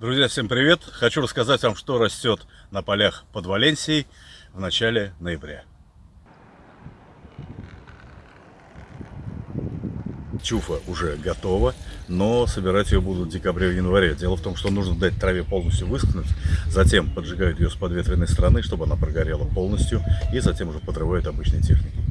Друзья, всем привет! Хочу рассказать вам, что растет на полях под Валенсией в начале ноября. Чуфа уже готова, но собирать ее будут в декабре в январе. Дело в том, что нужно дать траве полностью выскнуть, затем поджигают ее с подветренной стороны, чтобы она прогорела полностью, и затем уже подрывают обычной техникой.